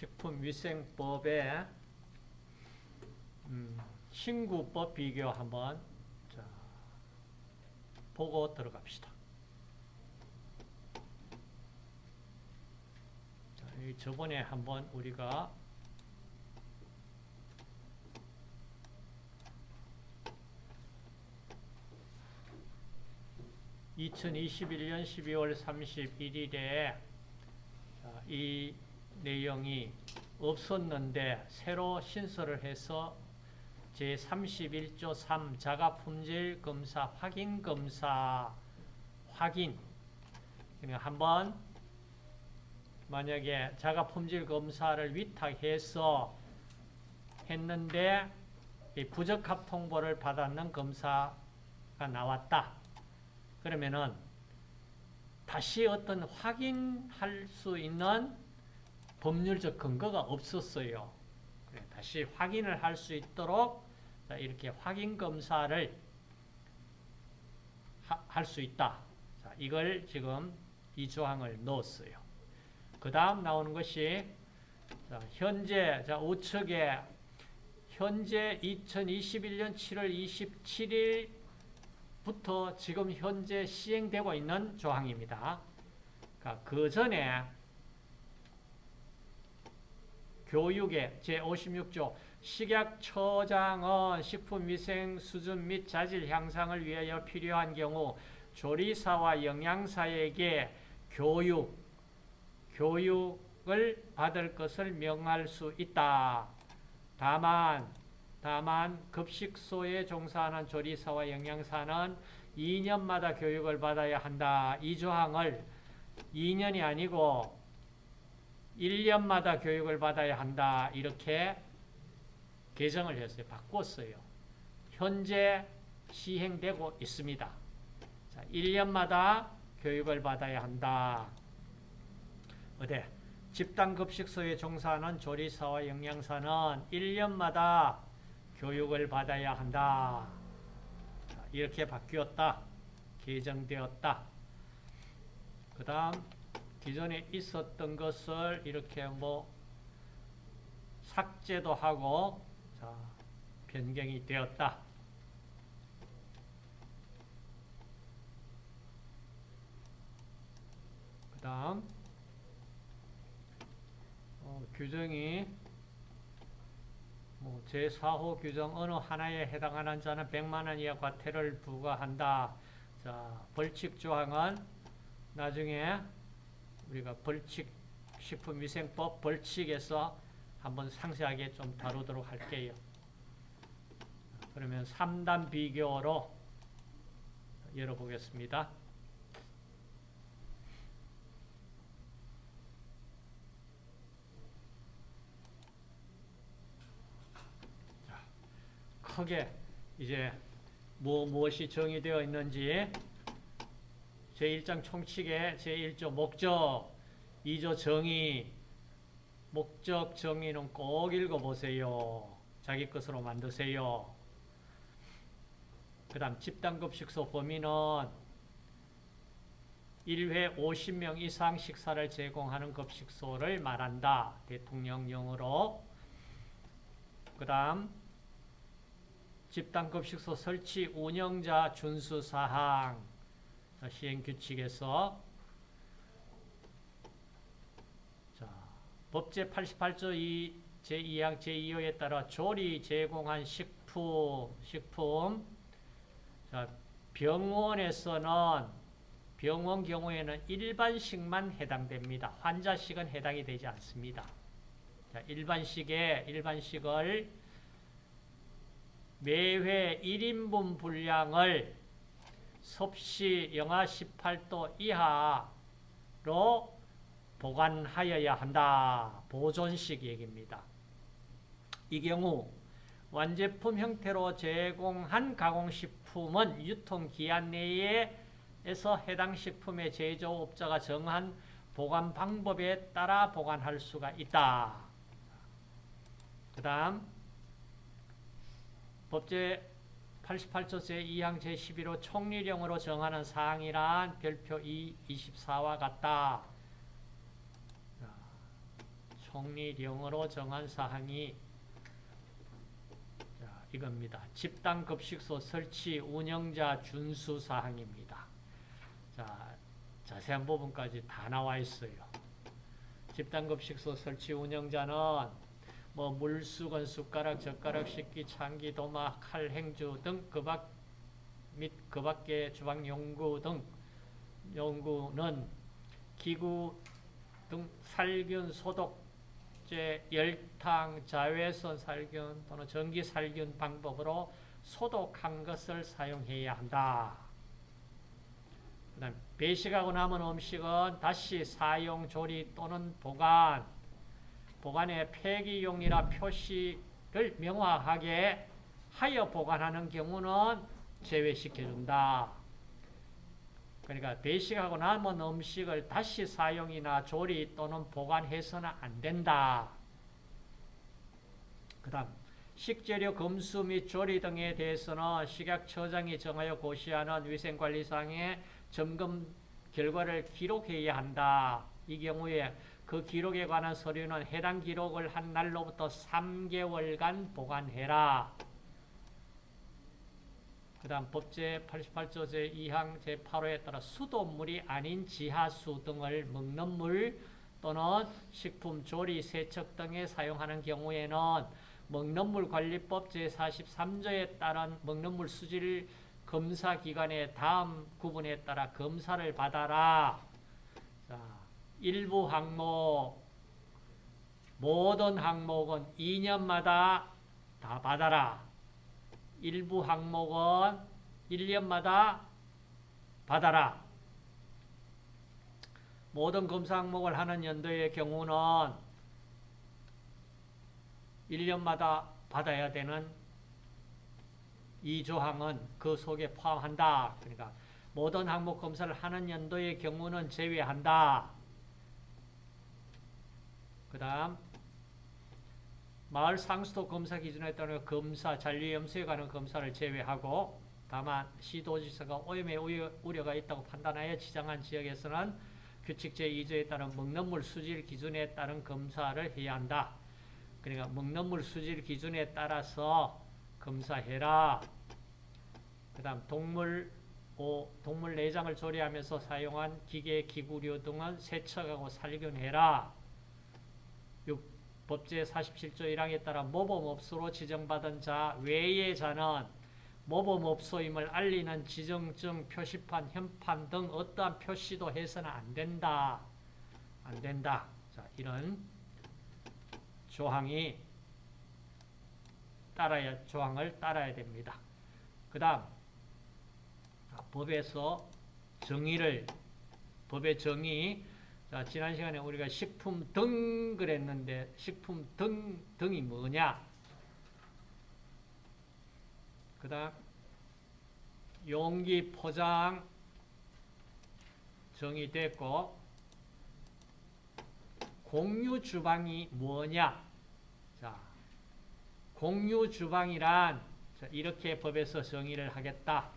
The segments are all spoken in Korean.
식품위생법의 음, 신구법 비교 한번 자, 보고 들어갑시다. 자, 이 저번에 한번 우리가 (2021년 12월 31일에) 이 내용이 없었는데 새로 신설을 해서 제31조 3 자가품질 검사 확인 검사 확인 그러니까 한번 만약에 자가품질 검사를 위탁해서 했는데 부적합 통보를 받았는 검사가 나왔다. 그러면은 다시 어떤 확인할 수 있는 법률적 근거가 없었어요. 다시 확인을 할 수 있도록 이렇게 확인 검사를 할 수 있다. 이걸 지금 이 조항을 넣었어요. 그 다음 나오는 것이 현재 우측에 현재 2021년 7월 27일부터 지금 현재 시행되고 있는 조항입니다. 그러니까 그 전에 교육의 제56조 식약처장은 식품위생 수준 및 자질 향상을 위하여 필요한 경우 조리사와 영양사에게 교육, 교육을 받을 것을 명할 수 있다. 다만, 다만 급식소에 종사하는 조리사와 영양사는 2년마다 교육을 받아야 한다. 이 조항을 2년이 아니고 1년마다 교육을 받아야 한다. 이렇게 개정을 했어요. 바꿨어요. 현재 시행되고 있습니다. 자, 1년마다 교육을 받아야 한다. 어디? 집단급식소에 종사하는 조리사와 영양사는 1년마다 교육을 받아야 한다. 자, 이렇게 바뀌었다. 개정되었다. 그 다음 기존에 있었던 것을 이렇게 뭐 삭제도 하고 자, 변경이 되었다. 그 다음 어, 규정이 뭐 제4호 규정 어느 하나에 해당하는 자는 100만원 이하 과태를 부과한다. 자, 벌칙 조항은 나중에 우리가 벌칙 식품위생법 벌칙에서 한번 상세하게 좀 다루도록 할게요. 그러면 3단 비교로 열어보겠습니다. 자, 크게 이제 뭐 무엇이 정의되어 있는지 제1장 총칙의 제1조 목적, 2조 정의, 목적 정의는 꼭 읽어보세요. 자기 것으로 만드세요. 그 다음 집단급식소 범위는 1회 50명 이상 식사를 제공하는 급식소를 말한다. 대통령령으로 그 다음 집단급식소 설치 운영자 준수사항 시행 규칙에서 자, 법제 88조 2 제2항 제2호에 따라 조리 제공한 식품, 식품 자, 병원에서는 병원 경우에는 일반식만 해당됩니다. 환자식은 해당이 되지 않습니다. 자, 일반식에 일반식을 매회 1인분 분량을 섭씨 영하 18도 이하로 보관하여야 한다. 보존식 얘기입니다. 이 경우 완제품 형태로 제공한 가공식품은 유통기한 내에서 해당 식품의 제조업자가 정한 보관 방법에 따라 보관할 수가 있다. 그 다음 법제 88조 제 2항 제11호 총리령으로 정하는 사항이란 별표 2, 24와 같다. 총리령으로 정한 사항이 자, 이겁니다. 집단급식소 설치 운영자 준수 사항입니다. 자, 자세한 부분까지 다 나와 있어요. 집단급식소 설치 운영자는 뭐 물수건, 숟가락, 젓가락, 식기, 창기, 도마, 칼, 행주 등 그밖 및 그밖의 주방 용구 등 용구는 기구 등 살균 소독제, 열탕, 자외선 살균 또는 전기 살균 방법으로 소독한 것을 사용해야 한다. 그 다음 배식하고 남은 음식은 다시 사용, 조리 또는 보관, 보관의 폐기용이라 표시를 명확하게 하여 보관하는 경우는 제외시켜준다. 그러니까 배식하고 남은 음식을 다시 사용이나 조리 또는 보관해서는 안 된다. 그 다음 식재료 검수 및 조리 등에 대해서는 식약처장이 정하여 고시하는 위생관리상의 점검 결과를 기록해야 한다. 이 경우에 그 기록에 관한 서류는 해당 기록을 한 날로부터 3개월간 보관해라. 그 다음 법제 88조 제2항 제8호에 따라 수돗물이 아닌 지하수 등을 먹는 물 또는 식품, 조리, 세척 등에 사용하는 경우에는 먹는 물 관리법 제43조에 따른 먹는 물 수질 검사 기관의 다음 구분에 따라 검사를 받아라. 자, 일부 항목, 모든 항목은 2년마다 다 받아라. 일부 항목은 1년마다 받아라. 모든 검사 항목을 하는 연도의 경우는 1년마다 받아야 되는 이 조항은 그 속에 포함한다. 그러니까 모든 항목 검사를 하는 연도의 경우는 제외한다. 그 다음 마을 상수도 검사 기준에 따라 검사, 잔류 염소에 관한 검사를 제외하고 다만 시도지사가 오염의 우려가 있다고 판단하여 지정한 지역에서는 규칙 제2조에 따른 먹는 물 수질 기준에 따른 검사를 해야 한다. 그러니까 먹는 물 수질 기준에 따라서 검사해라. 그 다음 동물 오, 동물 내장을 조리하면서 사용한 기계, 기구류 등은 세척하고 살균해라. 6. 법제 47조 1항에 따라 모범업소로 지정받은 자 외의 자는 모범업소임을 알리는 지정증, 표시판, 현판 등 어떠한 표시도 해서는 안 된다. 안 된다. 자, 이런 조항이 따라야, 조항을 따라야 됩니다. 그 다음, 법에서 정의를, 법의 정의, 자, 지난 시간에 우리가 식품 등 그랬는데, 식품 등, 등이 뭐냐? 그 다음, 용기 포장 정의됐고, 공유 주방이 뭐냐? 자, 공유 주방이란 이렇게 법에서 정의를 하겠다.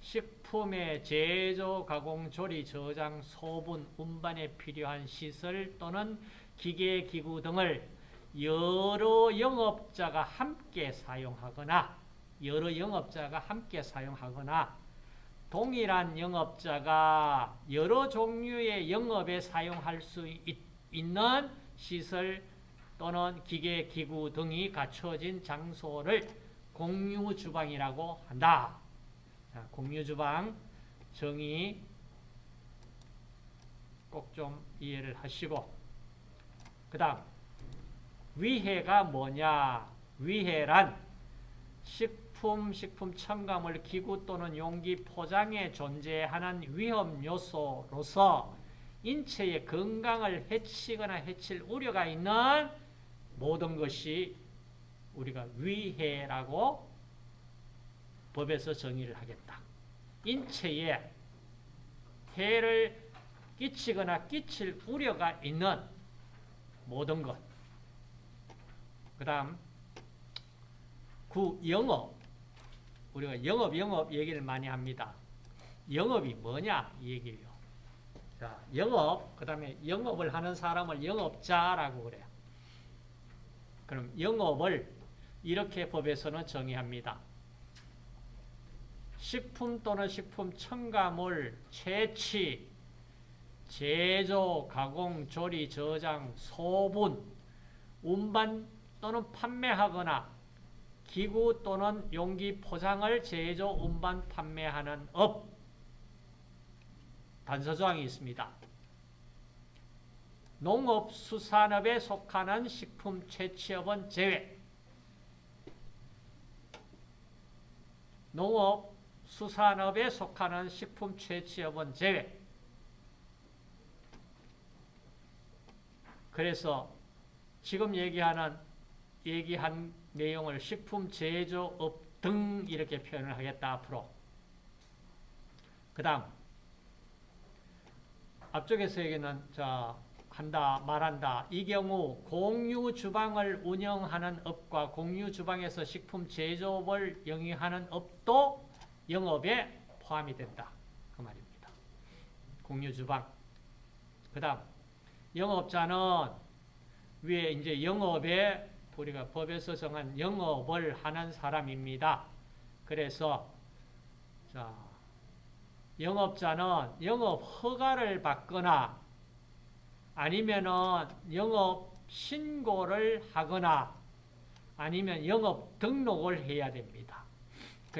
식품의 제조, 가공, 조리, 저장, 소분, 운반에 필요한 시설 또는 기계, 기구 등을 여러 영업자가 함께 사용하거나 여러 영업자가 함께 사용하거나 동일한 영업자가 여러 종류의 영업에 사용할 수 있, 있는 시설 또는 기계, 기구 등이 갖춰진 장소를 공유 주방이라고 한다. 자, 공유주방 정의 꼭 좀 이해를 하시고. 그 다음 위해가 뭐냐? 위해란 식품, 식품 첨가물, 기구 또는 용기 포장에 존재하는 위험 요소로서 인체의 건강을 해치거나 해칠 우려가 있는 모든 것이 우리가 위해라고 법에서 정의를 하겠다. 인체에 해를 끼치거나 끼칠 우려가 있는 모든 것. 그 다음 구 영업. 우리가 영업, 영업 얘기를 많이 합니다. 영업이 뭐냐? 이 얘기예요. 자, 영업, 그 다음에 영업을 하는 사람을 영업자라고 그래요. 그럼 영업을 이렇게 법에서는 정의합니다. 식품 또는 식품 첨가물, 채취, 제조, 가공, 조리, 저장, 소분, 운반 또는 판매하거나 기구 또는 용기 포장을 제조, 운반, 판매하는 업 단서조항이 있습니다. 농업, 수산업에 속하는 식품 채취업은 제외 농업, 수산업에 속하는 식품 채취업은 제외 그래서 지금 얘기하는 얘기한 내용을 식품 제조업 등 이렇게 표현을 하겠다 앞으로. 그 다음 앞쪽에서 얘기는 자 한다 말한다 이 경우 공유 주방을 운영하는 업과 공유 주방에서 식품 제조업을 영위하는 업도 영업에 포함이 된다 그 말입니다. 공유 주방 그 다음 영업자는 위에 이제 영업에 우리가 법에서 정한 영업을 하는 사람입니다. 그래서 자 영업자는 영업 허가를 받거나 아니면은 영업 신고를 하거나 아니면 영업 등록을 해야 됩니다.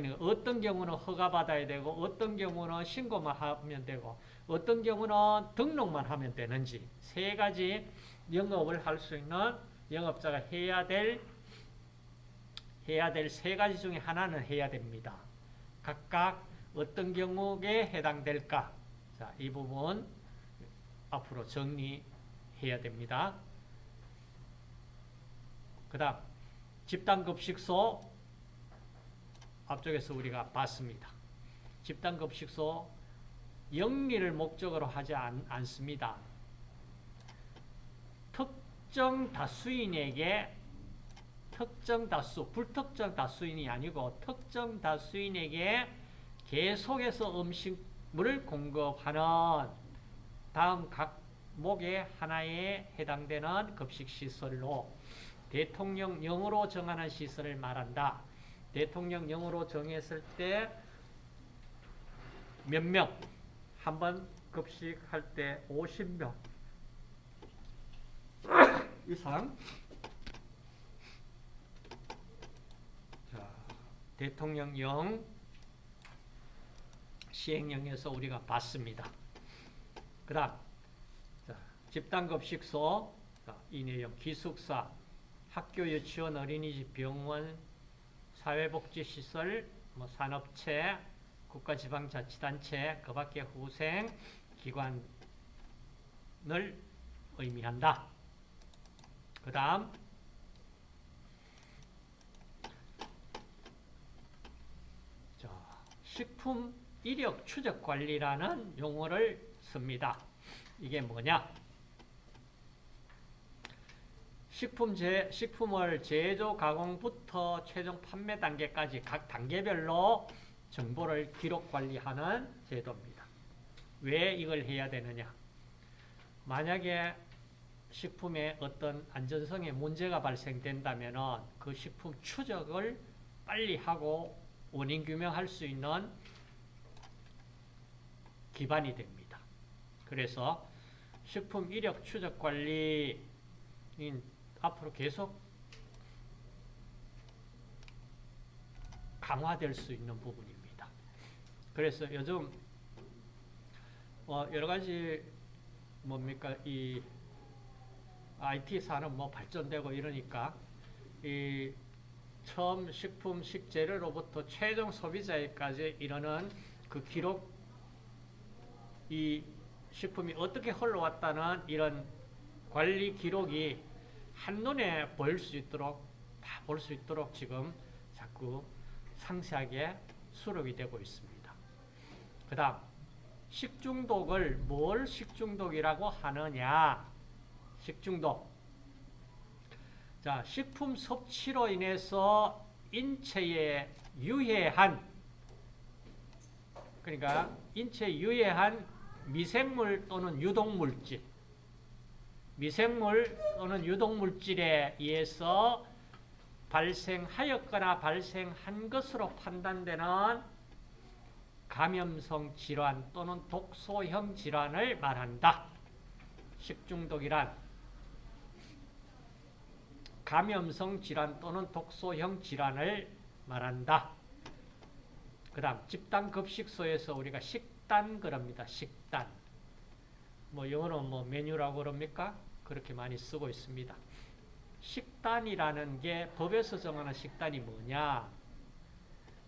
그러니까 어떤 경우는 허가 받아야 되고 어떤 경우는 신고만 하면 되고 어떤 경우는 등록만 하면 되는지 세 가지 영업을 할 수 있는 영업자가 해야 될 해야 될 세 가지 중에 하나는 해야 됩니다. 각각 어떤 경우에 해당될까? 자, 이 부분 앞으로 정리해야 됩니다. 그 다음 집단급식소 앞쪽에서 우리가 봤습니다. 집단급식소 영리를 목적으로 하지 않, 않습니다. 특정 다수인에게 특정 다수, 불특정 다수인이 아니고 특정 다수인에게 계속해서 음식물을 공급하는 다음 각목의 하나에 해당되는 급식시설로 대통령령으로 정하는 시설을 말한다. 대통령령으로 정했을 때 몇 명? 한 번 급식할 때 50명. 이상. 자, 대통령령 시행령에서 우리가 봤습니다. 그 다음 집단급식소. 이 내용. 기숙사. 학교 유치원 어린이집 병원 사회복지시설 뭐 산업체 국가지방자치단체 그 밖의 후생 기관을 의미한다. 그 다음 식품 이력 추적 관리라는 용어를 씁니다. 이게 뭐냐? 식품 제, 식품을 제조, 가공부터 최종 판매 단계까지 각 단계별로 정보를 기록 관리하는 제도입니다. 왜 이걸 해야 되느냐? 만약에 식품에 어떤 안전성에 문제가 발생된다면 그 식품 추적을 빨리 하고 원인 규명할 수 있는 기반이 됩니다. 그래서 식품 이력 추적 관리인 앞으로 계속 강화될 수 있는 부분입니다. 그래서 요즘 어 여러 가지 뭡니까 이 IT 산업 뭐 발전되고 이러니까 이 처음 식품 식재료로부터 최종 소비자에까지 이르는 그 기록 이 식품이 어떻게 흘러왔다는 이런 관리 기록이 한눈에 보일 수 있도록 다 볼 수 있도록 지금 자꾸 상세하게 수록이 되고 있습니다. 그 다음 식중독을 뭘 식중독이라고 하느냐 식중독 자 식품 섭취로 인해서 인체에 유해한 그러니까 인체에 유해한 미생물 또는 유독물질, 미생물 또는 유독물질에 의해서 발생하였거나 발생한 것으로 판단되는 감염성 질환 또는 독소형 질환을 말한다. 식중독이란 감염성 질환 또는 독소형 질환을 말한다. 그 다음 집단급식소에서 우리가 식단 그럽니다. 식단. 뭐 영어로 뭐 메뉴라고 그럽니까? 그렇게 많이 쓰고 있습니다. 식단이라는 게 법에서 정하는 식단이 뭐냐?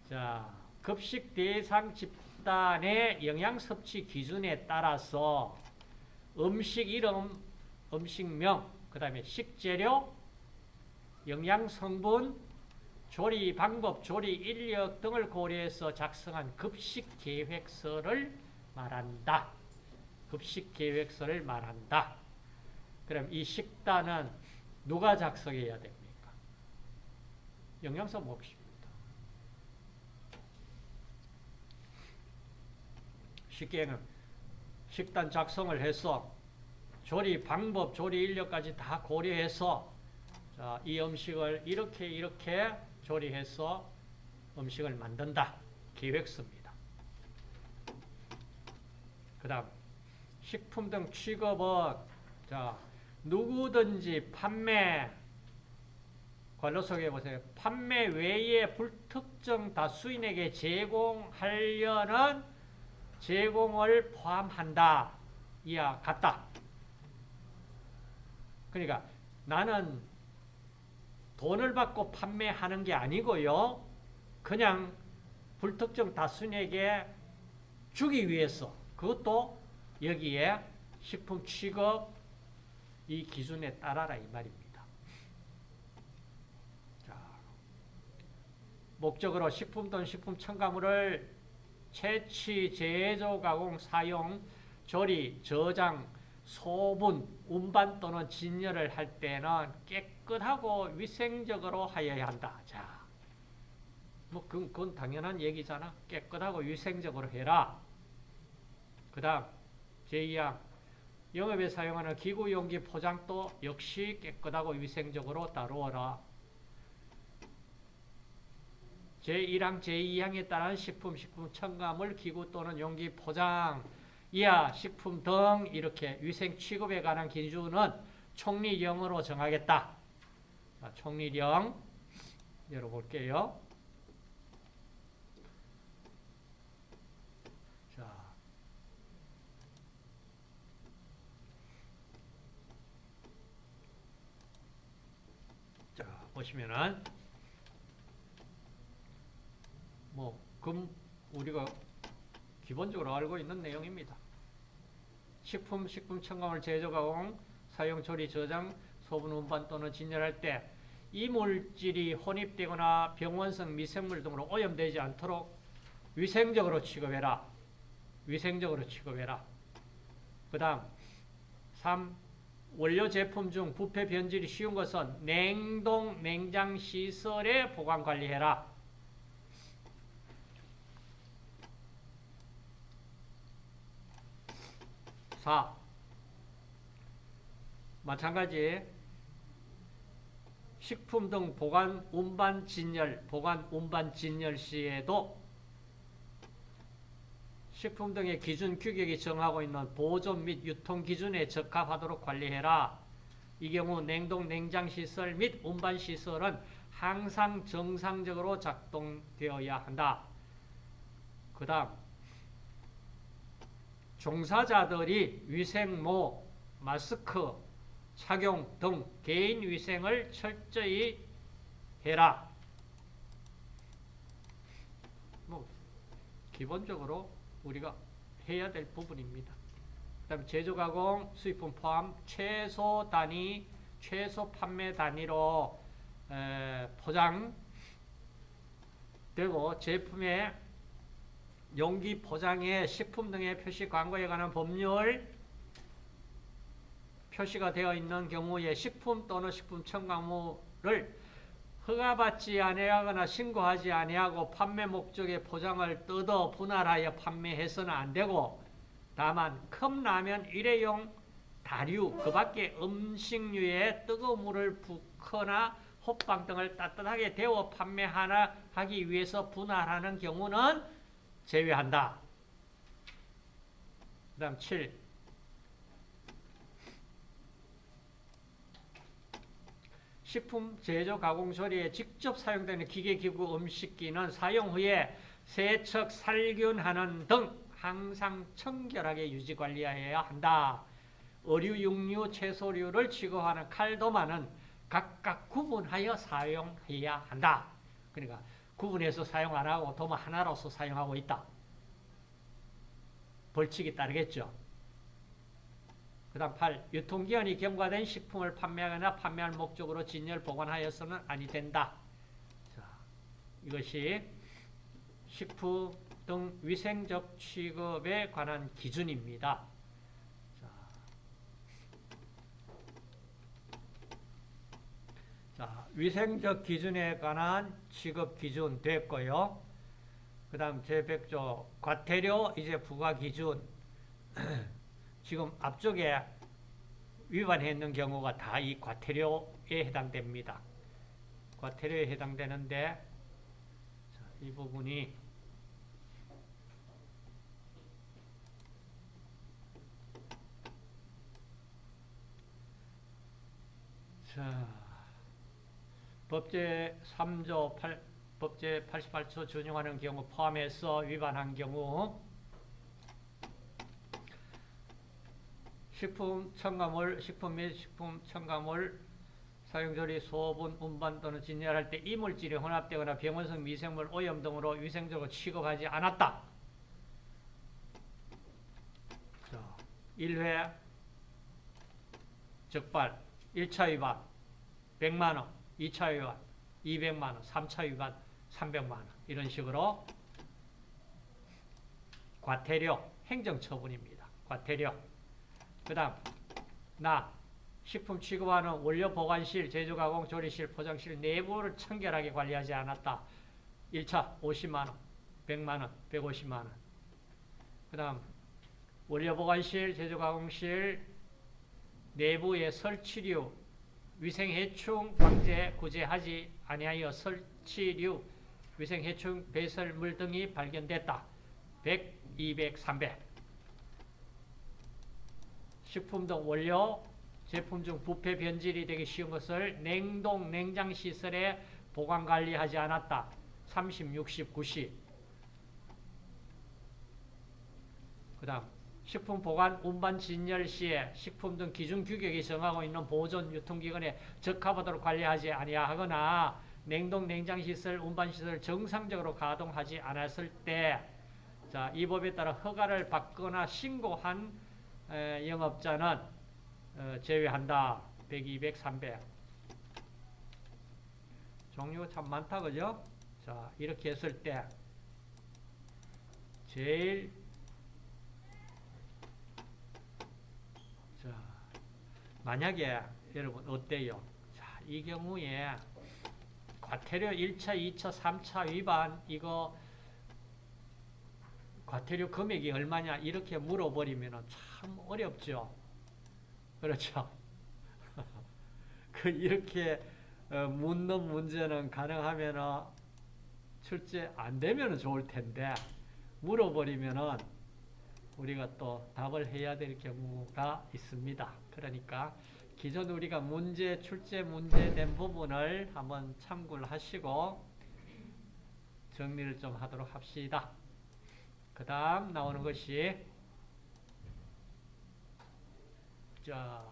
자, 급식 대상 집단의 영양 섭취 기준에 따라서 음식 이름, 음식명, 그 다음에 식재료, 영양 성분, 조리 방법, 조리 인력 등을 고려해서 작성한 급식 계획서를 말한다. 급식 계획서를 말한다. 그럼 이 식단은 누가 작성해야 됩니까? 영양사 몫입니다. 쉽게 는 식단 작성을 해서 조리 방법, 조리 인력까지 다 고려해서 자, 이 음식을 이렇게 이렇게 조리해서 음식을 만든다. 계획서입니다. 그 다음 식품 등 취급은 자 누구든지 판매 관로 소개해 보세요. 판매 외에 불특정 다수인에게 제공하려는 제공을 포함한다. 이와 같다. 그러니까 나는 돈을 받고 판매하는 게 아니고요. 그냥 불특정 다수인에게 주기 위해서 그것도 여기에 식품 취급 이 기준에 따라라 이 말입니다. 자, 목적으로 식품 또는 식품 첨가물을 채취, 제조, 가공, 사용, 조리, 저장, 소분, 운반 또는 진열을 할 때는 깨끗하고 위생적으로 하여야 한다. 자, 뭐 그건, 그건 당연한 얘기잖아. 깨끗하고 위생적으로 해라. 그 다음 제2항 영업에 사용하는 기구 용기 포장도 역시 깨끗하고 위생적으로 다루어라. 제1항, 제2항에 따른 식품, 식품 첨가물, 기구 또는 용기 포장, 이하 식품 등 이렇게 위생 취급에 관한 기준은 총리령으로 정하겠다. 자, 총리령 열어볼게요. 자, 자 보시면은 뭐 금 우리가 기본적으로 알고 있는 내용입니다. 식품, 식품 첨가물 제조, 가공, 사용, 조리, 저장, 소분, 운반 또는 진열할 때 이 물질이 혼입되거나 병원성 미생물 등으로 오염되지 않도록 위생적으로 취급해라. 위생적으로 취급해라. 그 다음 3. 원료 제품 중 부패 변질이 쉬운 것은 냉동, 냉장 시설에 보관 관리해라. 4. 마찬가지 식품 등 보관 운반 진열, 보관 운반 진열 시에도 식품 등의 기준 규격이 정하고 있는 보존 및 유통 기준에 적합하도록 관리해라. 이 경우 냉동 냉장 시설 및 운반 시설은 항상 정상적으로 작동되어야 한다. 그 다음 종사자들이 위생모, 마스크 착용 등 개인 위생을 철저히 해라. 뭐 기본적으로 우리가 해야 될 부분입니다. 그 다음 제조 가공 수입품 포함 최소 단위, 최소 판매 단위로 포장되고 제품의 용기 포장에 식품 등의 표시 광고에 관한 법률 표시가 되어 있는 경우에 식품 또는 식품 첨가물을 허가받지 아니하거나 신고하지 아니하고 판매 목적의 포장을 뜯어 분할하여 판매해서는 안 되고 다만 컵라면 일회용 다류 그 밖에 음식류에 뜨거운 물을 붓거나 호빵 등을 따뜻하게 데워 판매하나 하기 위해서 분할하는 경우는 제외한다. 그 다음 7. 식품 제조 가공 조리에 직접 사용되는 기계 기구 음식기는 사용 후에 세척 살균하는 등 항상 청결하게 유지 관리해야 한다. 어류, 육류, 채소류를 취급하는 칼도마는 각각 구분하여 사용해야 한다. 그러니까 구분해서 사용 안 하고 도마 하나로서 사용하고 있다. 벌칙이 따르겠죠. 그 다음 8. 유통기한이 경과된 식품을 판매하거나 판매할 목적으로 진열 보관하여서는 아니 된다. 자, 이것이 식품 등 위생적 취급에 관한 기준입니다. 자, 자, 위생적 기준에 관한 취급 기준 됐고요. 그 다음 제100조 과태료 이제 부과 기준 지금 앞쪽에 위반했는 경우가 다 이 과태료에 해당됩니다. 과태료에 해당되는데 자, 이 부분이 자, 법제 3조 8, 법제 88조 준용하는 경우 포함해서 위반한 경우 식품 첨가물, 식품 및 식품 첨가물 사용조리, 소분, 운반 또는 진열할 때 이물질이 혼합되거나 병원성 미생물 오염 등으로 위생적으로 취급하지 않았다. 자, 1회 적발, 1차 위반 100만원, 2차 위반 200만원, 3차 위반 300만원 이런 식으로 과태료, 행정처분입니다. 과태료 그 다음 나 식품 취급하는 원료 보관실, 제조 가공 조리실, 포장실 내부를 청결하게 관리하지 않았다. 1차 50만원, 100만원, 150만원. 그 다음 원료 보관실, 제조 가공실 내부의 설치류, 위생해충 방제 구제하지 아니하여 설치류, 위생해충 배설물 등이 발견됐다. 100, 200, 300. 식품 등 원료, 제품 중 부패 변질이 되기 쉬운 것을 냉동, 냉장 시설에 보관 관리하지 않았다. 30, 60, 90. 그 다음 식품 보관, 운반, 진열 시에 식품 등 기준 규격이 정하고 있는 보존 유통기간에 적합하도록 관리하지 아니하거나 냉동, 냉장 시설, 운반 시설을 정상적으로 가동하지 않았을 때, 자, 이 법에 따라 허가를 받거나 신고한 에, 영업자는 어, 제외한다. 100, 200, 300. 종류가 참 많다, 그죠? 자, 이렇게 했을 때, 제일, 자, 만약에 여러분 어때요? 자, 이 경우에 과태료 1차, 2차, 3차 위반, 이거 과태료 금액이 얼마냐, 이렇게 물어버리면 참 어렵죠. 그렇죠. 그 이렇게 어, 묻는 문제는 가능하면 출제 안 되면 좋을 텐데 물어버리면은 우리가 또 답을 해야 될 경우가 있습니다. 그러니까 기존 우리가 문제 출제 문제된 부분을 한번 참고를 하시고 정리를 좀 하도록 합시다. 그 다음 나오는 것이 자,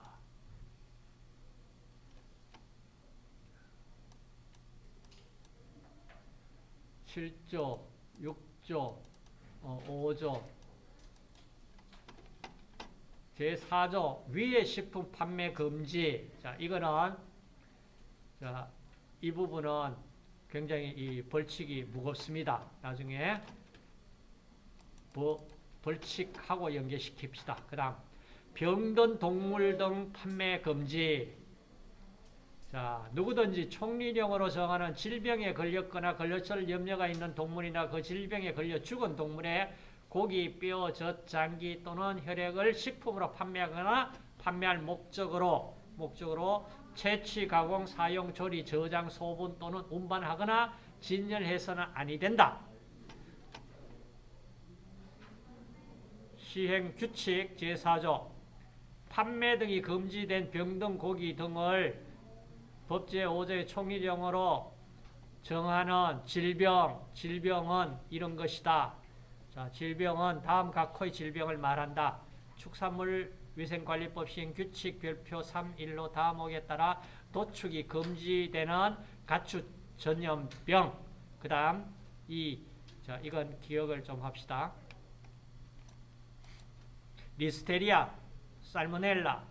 7조, 6조, 어, 5조, 제4조 위의 식품 판매 금지. 자, 이거는 자, 이 부분은 굉장히 이 벌칙이 무겁습니다. 나중에 뭐 벌칙하고 연계시킵시다. 그 다음 병든 동물 등 판매 금지. 자, 누구든지 총리령으로 정하는 질병에 걸렸거나 걸렸을 염려가 있는 동물이나 그 질병에 걸려 죽은 동물의 고기, 뼈, 젖, 장기 또는 혈액을 식품으로 판매하거나 판매할 목적으로 목적으로 채취, 가공, 사용, 조리, 저장, 소분 또는 운반하거나 진열해서는 아니 된다. 시행 규칙 제4조 판매 등이 금지된 병 등 고기 등을 법제 5조의 총리령으로 정하는 질병, 질병은 이런 것이다. 자, 질병은 다음 각호의 질병을 말한다. 축산물 위생관리법 시행 규칙 별표 3.1로 다음옥에 따라 도축이 금지되는 가축 전염병. 그 다음, 이, 자, 이건 기억을 좀 합시다. 리스테리아, 살모넬라,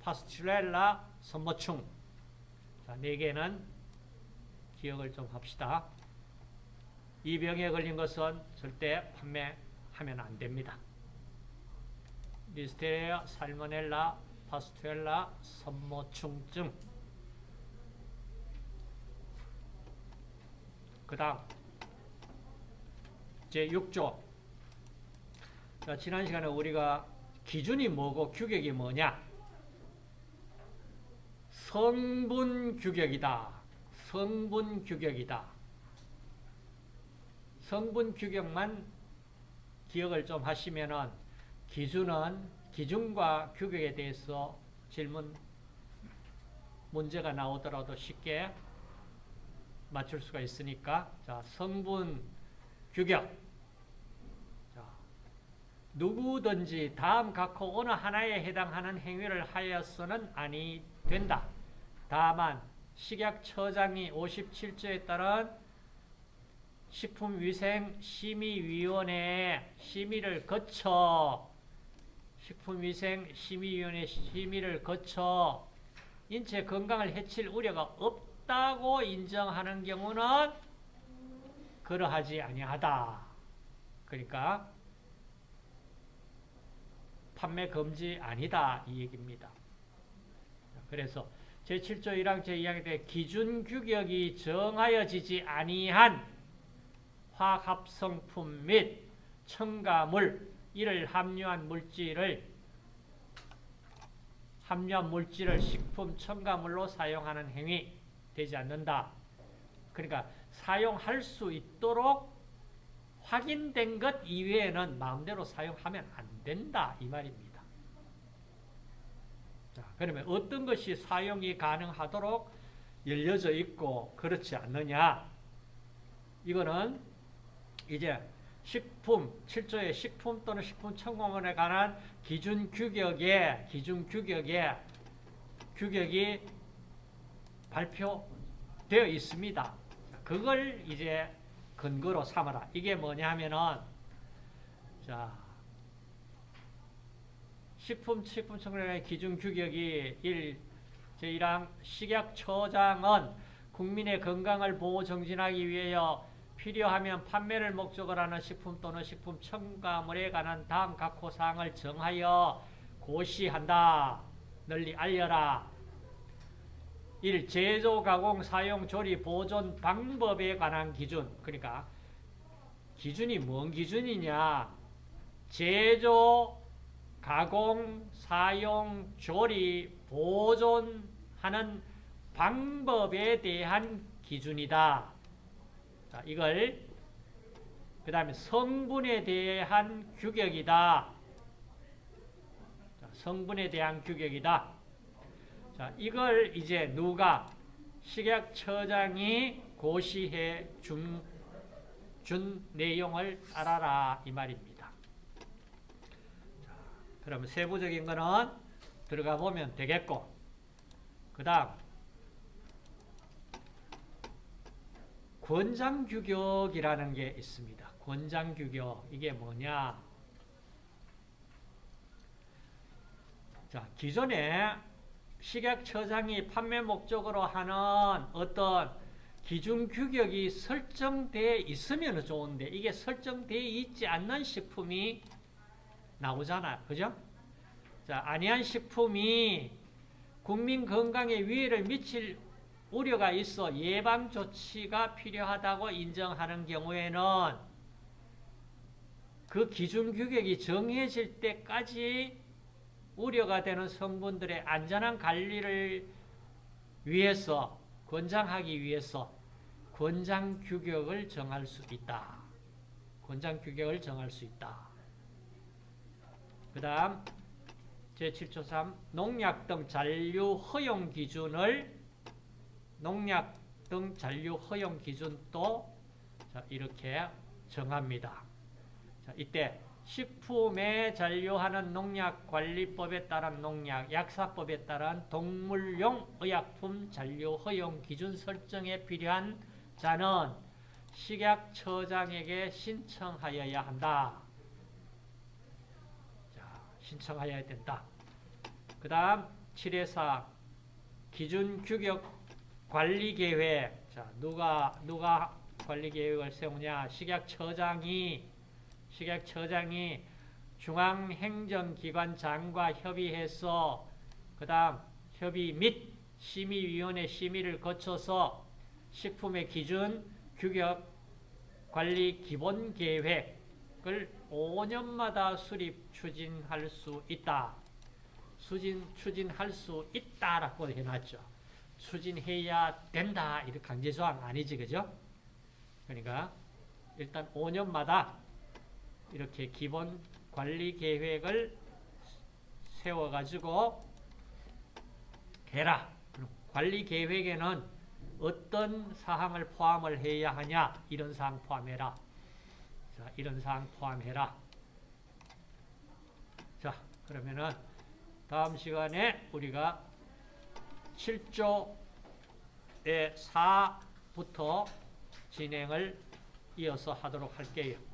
파스튜렐라, 선모충. 자, 네 개는 기억을 좀 합시다. 이 병에 걸린 것은 절대 판매하면 안 됩니다. 리스테리아, 살모넬라, 파스튜렐라, 선모충증. 그 다음 제6조 자, 지난 시간에 우리가 기준이 뭐고 규격이 뭐냐 성분 규격이다. 성분 규격이다. 성분 규격만 기억을 좀 하시면은 기준은 기준과 규격에 대해서 질문 문제가 나오더라도 쉽게 맞출 수가 있으니까 자 성분 규격 자, 누구든지 다음 각호 어느 하나에 해당하는 행위를 하여서는 아니 된다. 다만 식약처장이 57조에 따른 식품위생심의위원회의 심의를 거쳐 식품위생심의위원회 심의를 거쳐 인체 건강을 해칠 우려가 없다고 인정하는 경우는 그러하지 아니하다. 그러니까 판매 금지 아니다 이 얘기입니다. 그래서 제7조 1항 제2항에 대해 기준 규격이 정하여지지 아니한 화합성품 및 첨가물 이를 함유한 물질을 함유한 물질을 식품 첨가물로 사용하는 행위 되지 않는다. 그러니까 사용할 수 있도록 확인된 것 이외에는 마음대로 사용하면 안 된다 이 말입니다. 자, 그러면 어떤 것이 사용이 가능하도록 열려져 있고 그렇지 않느냐? 이거는 이제 식품, 7조의 식품 또는 식품 첨가물에 관한 기준 규격에, 기준 규격에, 규격이 발표되어 있습니다. 그걸 이제 근거로 삼아라. 이게 뭐냐 하면은, 자, 식품, 식품 첨가물의 기준 규격이 1, 제1항 식약처장은 국민의 건강을 보호 정진하기 위하여 필요하면 판매를 목적으로 하는 식품 또는 식품 첨가물에 관한 다음 각 호 사항을 정하여 고시한다. 널리 알려라. 1. 제조, 가공, 사용, 조리, 보존 방법에 관한 기준. 그러니까 기준이 뭔 기준이냐? 제조, 가공, 사용, 조리, 보존하는 방법에 대한 기준이다. 자, 이걸 그 다음에 성분에 대한 규격이다. 자, 성분에 대한 규격이다. 자, 이걸 이제 누가 식약처장이 고시해 준, 준 내용을 알아라 이 말입니다. 자, 그러면 세부적인 거는 들어가 보면 되겠고 그 다음 권장규격이라는 게 있습니다. 권장규격 이게 뭐냐? 자 기존에 식약처장이 판매 목적으로 하는 어떤 기준 규격이 설정되어 있으면 좋은데 이게 설정되어 있지 않는 식품이 나오잖아요. 그죠? 자, 아니한 식품이 국민 건강에 위해를 미칠 우려가 있어 예방 조치가 필요하다고 인정하는 경우에는 그 기준 규격이 정해질 때까지 우려가 되는 성분들의 안전한 관리를 위해서 권장하기 위해서 권장 규격을 정할 수 있다. 권장 규격을 정할 수 있다. 그 다음 제7조 3 농약 등 잔류 허용 기준을 농약 등 잔류 허용 기준도 자, 이렇게 정합니다. 자, 이때 식품에 잔류하는 농약관리법에 따른 농약, 약사법에 따른 동물용 의약품 잔류 허용 기준 설정에 필요한 자는 식약처장에게 신청하여야 한다. 자, 신청하여야 된다. 그 다음 7회사 기준 규격 관리 계획. 자, 누가 누가 관리 계획을 세우냐? 식약처장이 식약처장이 중앙행정기관장과 협의해서 그 다음 협의 및 심의위원회 심의를 거쳐서 식품의 기준 규격 관리 기본 계획 을 5년마다 수립 추진할 수 있다. 수진 추진할 수 있다라고 해놨죠. 추진해야 된다. 이렇게 강제조항 아니지, 그죠? 그러니까 일단 5년마다 이렇게 기본 관리 계획을 세워가지고 해라. 관리 계획에는 어떤 사항을 포함을 해야 하냐? 이런 사항 포함해라. 자, 이런 사항 포함해라. 자, 그러면은 다음 시간에 우리가 7조의 4부터 진행을 이어서 하도록 할게요. 네.